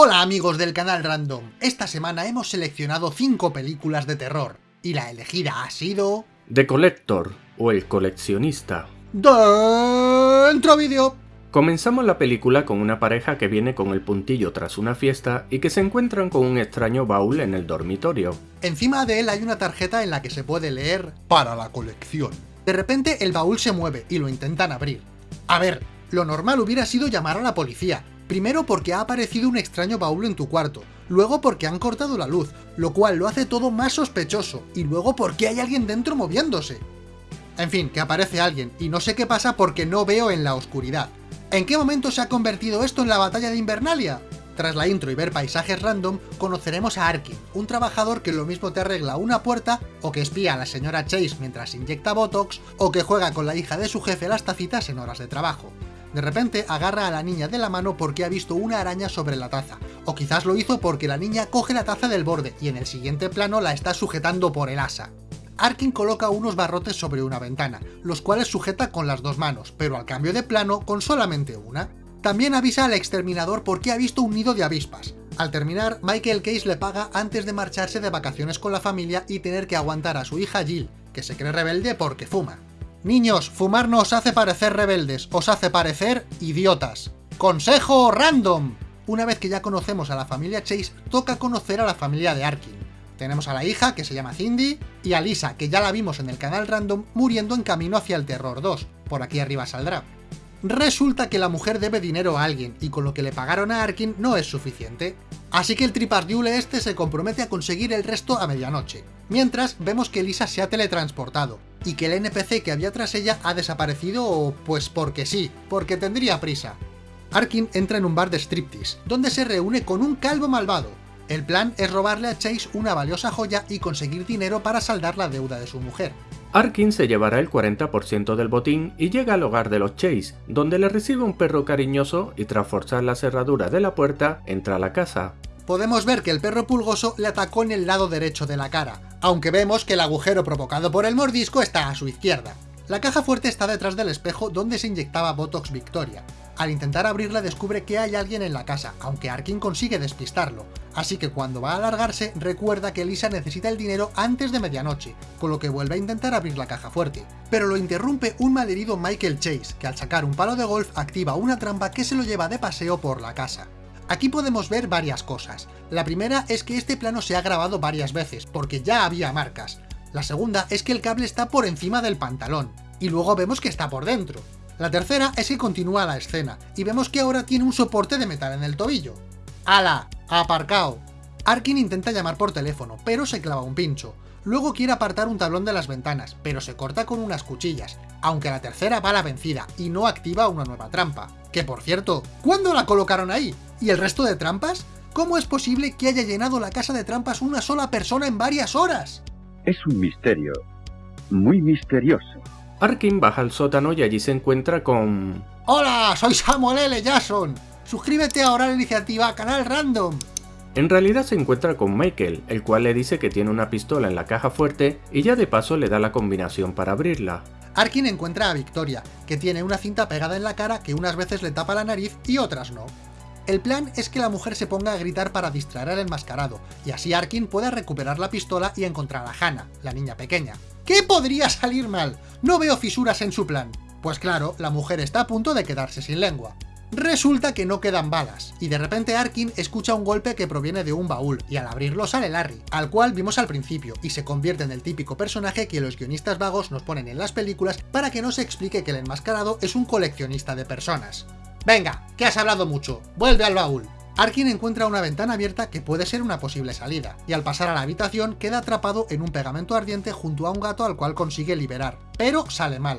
Hola amigos del canal Random, esta semana hemos seleccionado 5 películas de terror, y la elegida ha sido... The Collector, o El Coleccionista. ¡Dentro vídeo! Comenzamos la película con una pareja que viene con el puntillo tras una fiesta y que se encuentran con un extraño baúl en el dormitorio. Encima de él hay una tarjeta en la que se puede leer para la colección. De repente el baúl se mueve y lo intentan abrir. A ver, lo normal hubiera sido llamar a la policía, Primero porque ha aparecido un extraño baúl en tu cuarto, luego porque han cortado la luz, lo cual lo hace todo más sospechoso, y luego porque hay alguien dentro moviéndose. En fin, que aparece alguien, y no sé qué pasa porque no veo en la oscuridad. ¿En qué momento se ha convertido esto en la batalla de Invernalia? Tras la intro y ver paisajes random, conoceremos a Arkin, un trabajador que lo mismo te arregla una puerta, o que espía a la señora Chase mientras inyecta Botox, o que juega con la hija de su jefe las tacitas en horas de trabajo. De repente agarra a la niña de la mano porque ha visto una araña sobre la taza, o quizás lo hizo porque la niña coge la taza del borde y en el siguiente plano la está sujetando por el asa. Arkin coloca unos barrotes sobre una ventana, los cuales sujeta con las dos manos, pero al cambio de plano con solamente una. También avisa al exterminador porque ha visto un nido de avispas. Al terminar, Michael Case le paga antes de marcharse de vacaciones con la familia y tener que aguantar a su hija Jill, que se cree rebelde porque fuma. Niños, fumar no os hace parecer rebeldes, os hace parecer idiotas. ¡Consejo random! Una vez que ya conocemos a la familia Chase, toca conocer a la familia de Arkin. Tenemos a la hija, que se llama Cindy, y a Lisa, que ya la vimos en el canal random, muriendo en camino hacia el Terror 2. Por aquí arriba saldrá. Resulta que la mujer debe dinero a alguien, y con lo que le pagaron a Arkin no es suficiente. Así que el tripardiule este se compromete a conseguir el resto a medianoche. Mientras, vemos que Lisa se ha teletransportado, y que el NPC que había tras ella ha desaparecido, pues porque sí, porque tendría prisa. Arkin entra en un bar de striptease, donde se reúne con un calvo malvado. El plan es robarle a Chase una valiosa joya y conseguir dinero para saldar la deuda de su mujer. Arkin se llevará el 40% del botín y llega al hogar de los Chase, donde le recibe un perro cariñoso y tras forzar la cerradura de la puerta, entra a la casa. Podemos ver que el perro pulgoso le atacó en el lado derecho de la cara, aunque vemos que el agujero provocado por el mordisco está a su izquierda. La caja fuerte está detrás del espejo donde se inyectaba Botox Victoria. Al intentar abrirla descubre que hay alguien en la casa, aunque Arkin consigue despistarlo, así que cuando va a alargarse recuerda que Lisa necesita el dinero antes de medianoche, con lo que vuelve a intentar abrir la caja fuerte. Pero lo interrumpe un malherido Michael Chase, que al sacar un palo de golf activa una trampa que se lo lleva de paseo por la casa. Aquí podemos ver varias cosas. La primera es que este plano se ha grabado varias veces, porque ya había marcas. La segunda es que el cable está por encima del pantalón, y luego vemos que está por dentro. La tercera es que continúa la escena, y vemos que ahora tiene un soporte de metal en el tobillo. ¡Hala! ¡Aparcao! Arkin intenta llamar por teléfono, pero se clava un pincho. Luego quiere apartar un tablón de las ventanas, pero se corta con unas cuchillas, aunque la tercera va a la vencida y no activa una nueva trampa. Que por cierto, ¿cuándo la colocaron ahí? ¿Y el resto de trampas? ¿Cómo es posible que haya llenado la casa de trampas una sola persona en varias horas? Es un misterio, muy misterioso. Arkin baja al sótano y allí se encuentra con... ¡Hola! Soy Samuel L. Jackson. Suscríbete ahora a la iniciativa Canal Random. En realidad se encuentra con Michael, el cual le dice que tiene una pistola en la caja fuerte y ya de paso le da la combinación para abrirla. Arkin encuentra a Victoria, que tiene una cinta pegada en la cara que unas veces le tapa la nariz y otras no. El plan es que la mujer se ponga a gritar para distraer al enmascarado, y así Arkin pueda recuperar la pistola y encontrar a Hannah, la niña pequeña. ¿Qué podría salir mal? No veo fisuras en su plan. Pues claro, la mujer está a punto de quedarse sin lengua. Resulta que no quedan balas, y de repente Arkin escucha un golpe que proviene de un baúl, y al abrirlo sale Larry, al cual vimos al principio, y se convierte en el típico personaje que los guionistas vagos nos ponen en las películas para que no se explique que el enmascarado es un coleccionista de personas. Venga, que has hablado mucho, vuelve al baúl. Arkin encuentra una ventana abierta que puede ser una posible salida, y al pasar a la habitación queda atrapado en un pegamento ardiente junto a un gato al cual consigue liberar, pero sale mal.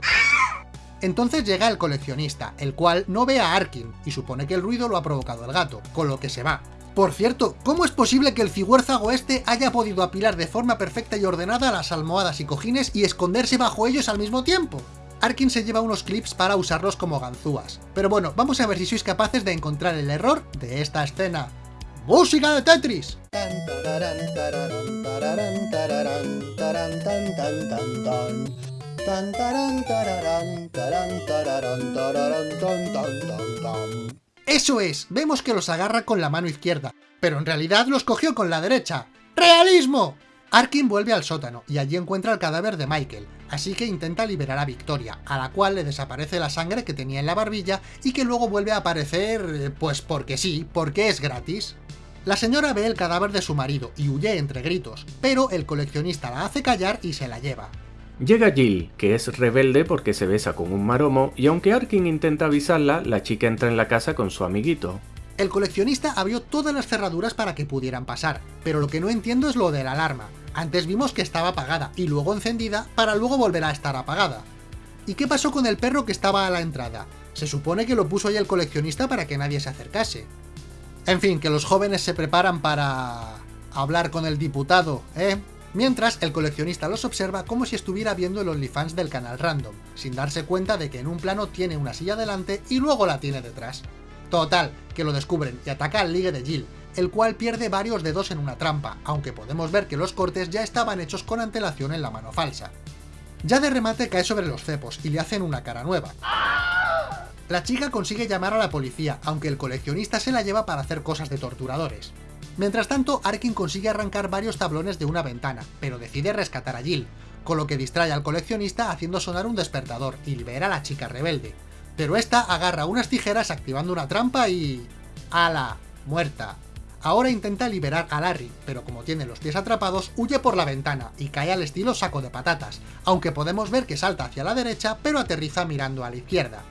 Entonces llega el coleccionista, el cual no ve a Arkin, y supone que el ruido lo ha provocado el gato, con lo que se va. Por cierto, ¿cómo es posible que el figuérzago este haya podido apilar de forma perfecta y ordenada las almohadas y cojines y esconderse bajo ellos al mismo tiempo? Arkin se lleva unos clips para usarlos como ganzúas. Pero bueno, vamos a ver si sois capaces de encontrar el error de esta escena. ¡Música de Tetris! Eso es, vemos que los agarra con la mano izquierda, pero en realidad los cogió con la derecha. ¡Realismo! Arkin vuelve al sótano y allí encuentra el cadáver de Michael, así que intenta liberar a Victoria, a la cual le desaparece la sangre que tenía en la barbilla y que luego vuelve a aparecer, eh, pues porque sí, porque es gratis. La señora ve el cadáver de su marido y huye entre gritos, pero el coleccionista la hace callar y se la lleva. Llega Jill, que es rebelde porque se besa con un maromo, y aunque Arkin intenta avisarla, la chica entra en la casa con su amiguito. El coleccionista abrió todas las cerraduras para que pudieran pasar, pero lo que no entiendo es lo de la alarma. Antes vimos que estaba apagada y luego encendida para luego volver a estar apagada. ¿Y qué pasó con el perro que estaba a la entrada? Se supone que lo puso ahí el coleccionista para que nadie se acercase. En fin, que los jóvenes se preparan para... hablar con el diputado, ¿eh? Mientras, el coleccionista los observa como si estuviera viendo el OnlyFans del canal random, sin darse cuenta de que en un plano tiene una silla delante y luego la tiene detrás. Total, que lo descubren y ataca al ligue de Jill, el cual pierde varios dedos en una trampa, aunque podemos ver que los cortes ya estaban hechos con antelación en la mano falsa. Ya de remate cae sobre los cepos y le hacen una cara nueva. La chica consigue llamar a la policía, aunque el coleccionista se la lleva para hacer cosas de torturadores. Mientras tanto, Arkin consigue arrancar varios tablones de una ventana, pero decide rescatar a Jill, con lo que distrae al coleccionista haciendo sonar un despertador y libera a la chica rebelde. Pero esta agarra unas tijeras activando una trampa y... ¡Hala! Muerta. Ahora intenta liberar a Larry, pero como tiene los pies atrapados, huye por la ventana y cae al estilo saco de patatas, aunque podemos ver que salta hacia la derecha, pero aterriza mirando a la izquierda.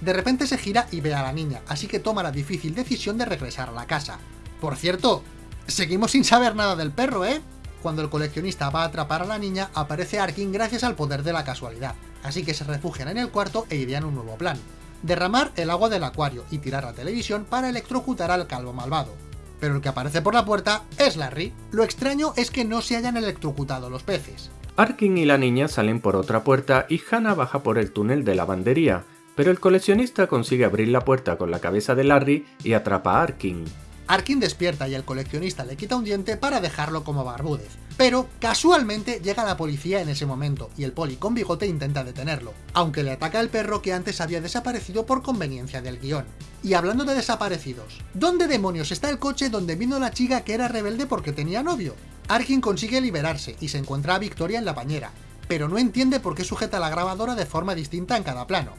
De repente se gira y ve a la niña, así que toma la difícil decisión de regresar a la casa, por cierto, seguimos sin saber nada del perro, ¿eh? Cuando el coleccionista va a atrapar a la niña, aparece Arkin gracias al poder de la casualidad, así que se refugian en el cuarto e idean un nuevo plan. Derramar el agua del acuario y tirar la televisión para electrocutar al calvo malvado. Pero el que aparece por la puerta es Larry. Lo extraño es que no se hayan electrocutado los peces. Arkin y la niña salen por otra puerta y Hannah baja por el túnel de lavandería, pero el coleccionista consigue abrir la puerta con la cabeza de Larry y atrapa a Arkin. Arkin despierta y el coleccionista le quita un diente para dejarlo como barbúdez. Pero, casualmente, llega la policía en ese momento, y el poli con bigote intenta detenerlo, aunque le ataca el perro que antes había desaparecido por conveniencia del guion. Y hablando de desaparecidos, ¿dónde demonios está el coche donde vino la chica que era rebelde porque tenía novio? Arkin consigue liberarse y se encuentra a Victoria en la bañera, pero no entiende por qué sujeta la grabadora de forma distinta en cada plano.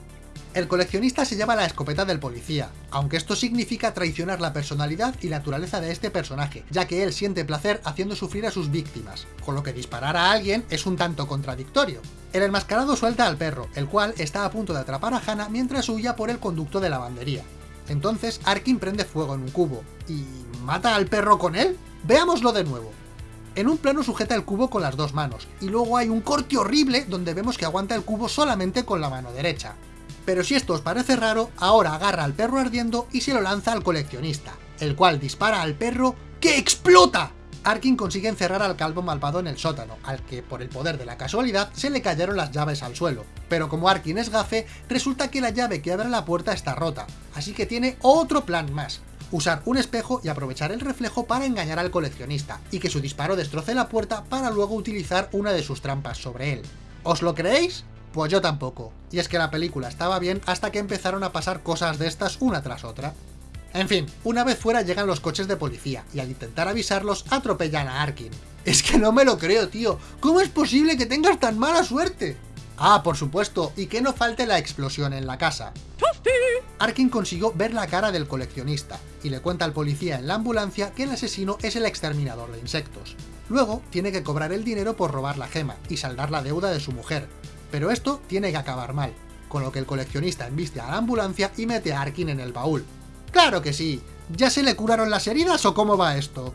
El coleccionista se lleva la escopeta del policía, aunque esto significa traicionar la personalidad y naturaleza de este personaje, ya que él siente placer haciendo sufrir a sus víctimas, con lo que disparar a alguien es un tanto contradictorio. El enmascarado suelta al perro, el cual está a punto de atrapar a Hannah mientras huya por el conducto de lavandería. Entonces Arkin prende fuego en un cubo, ¿y mata al perro con él? Veámoslo de nuevo. En un plano sujeta el cubo con las dos manos, y luego hay un corte horrible donde vemos que aguanta el cubo solamente con la mano derecha. Pero si esto os parece raro, ahora agarra al perro ardiendo y se lo lanza al coleccionista, el cual dispara al perro ¡que explota! Arkin consigue encerrar al calvo malvado en el sótano, al que, por el poder de la casualidad, se le cayeron las llaves al suelo. Pero como Arkin es gafe, resulta que la llave que abre la puerta está rota, así que tiene otro plan más. Usar un espejo y aprovechar el reflejo para engañar al coleccionista, y que su disparo destroce la puerta para luego utilizar una de sus trampas sobre él. ¿Os lo creéis? Pues yo tampoco. Y es que la película estaba bien hasta que empezaron a pasar cosas de estas una tras otra. En fin, una vez fuera llegan los coches de policía, y al intentar avisarlos atropellan a Arkin. Es que no me lo creo, tío. ¿Cómo es posible que tengas tan mala suerte? Ah, por supuesto, y que no falte la explosión en la casa. Arkin consiguió ver la cara del coleccionista, y le cuenta al policía en la ambulancia que el asesino es el exterminador de insectos. Luego, tiene que cobrar el dinero por robar la gema, y saldar la deuda de su mujer, pero esto tiene que acabar mal, con lo que el coleccionista embiste a la ambulancia y mete a Arkin en el baúl. ¡Claro que sí! ¿Ya se le curaron las heridas o cómo va esto?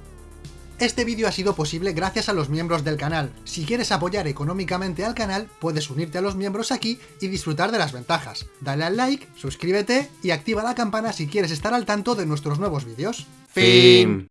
Este vídeo ha sido posible gracias a los miembros del canal. Si quieres apoyar económicamente al canal, puedes unirte a los miembros aquí y disfrutar de las ventajas. Dale al like, suscríbete y activa la campana si quieres estar al tanto de nuestros nuevos vídeos. Fin.